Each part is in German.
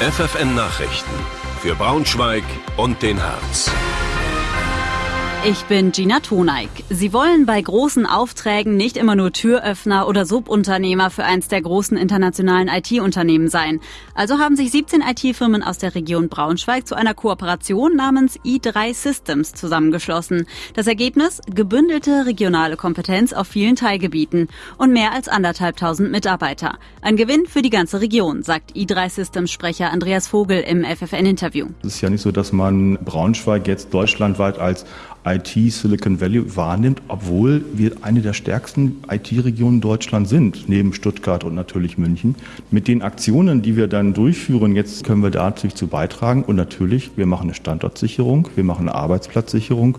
FFN Nachrichten für Braunschweig und den Harz. Ich bin Gina Toneik. Sie wollen bei großen Aufträgen nicht immer nur Türöffner oder Subunternehmer für eins der großen internationalen IT-Unternehmen sein. Also haben sich 17 IT-Firmen aus der Region Braunschweig zu einer Kooperation namens i3 Systems zusammengeschlossen. Das Ergebnis? Gebündelte regionale Kompetenz auf vielen Teilgebieten und mehr als anderthalbtausend Mitarbeiter. Ein Gewinn für die ganze Region, sagt i3 Systems Sprecher Andreas Vogel im FFN-Interview. Es ist ja nicht so, dass man Braunschweig jetzt deutschlandweit als IT Silicon Valley wahrnimmt, obwohl wir eine der stärksten IT-Regionen Deutschlands sind, neben Stuttgart und natürlich München. Mit den Aktionen, die wir dann durchführen, jetzt können wir da natürlich zu beitragen. Und natürlich, wir machen eine Standortsicherung, wir machen eine Arbeitsplatzsicherung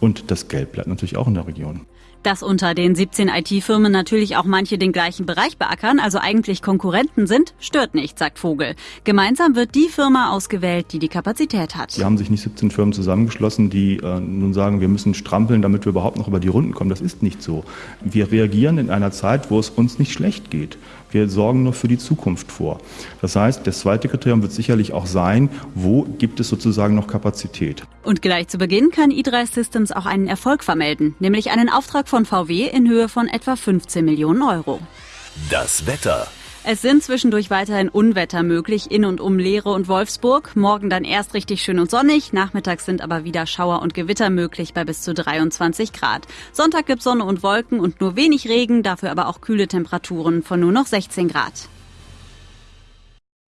und das Geld bleibt natürlich auch in der Region. Dass unter den 17 IT-Firmen natürlich auch manche den gleichen Bereich beackern, also eigentlich Konkurrenten sind, stört nicht, sagt Vogel. Gemeinsam wird die Firma ausgewählt, die die Kapazität hat. Sie haben sich nicht 17 Firmen zusammengeschlossen, die äh, nun sagen, wir müssen strampeln, damit wir überhaupt noch über die Runden kommen. Das ist nicht so. Wir reagieren in einer Zeit, wo es uns nicht schlecht geht. Wir sorgen nur für die Zukunft vor. Das heißt, das zweite Kriterium wird sicherlich auch sein, wo gibt es sozusagen noch Kapazität. Und gleich zu Beginn kann E3 Systems auch einen Erfolg vermelden, nämlich einen Auftrag von VW in Höhe von etwa 15 Millionen Euro. Das Wetter. Es sind zwischendurch weiterhin Unwetter möglich in und um Leere und Wolfsburg. Morgen dann erst richtig schön und sonnig. Nachmittags sind aber wieder Schauer und Gewitter möglich bei bis zu 23 Grad. Sonntag gibt Sonne und Wolken und nur wenig Regen, dafür aber auch kühle Temperaturen von nur noch 16 Grad.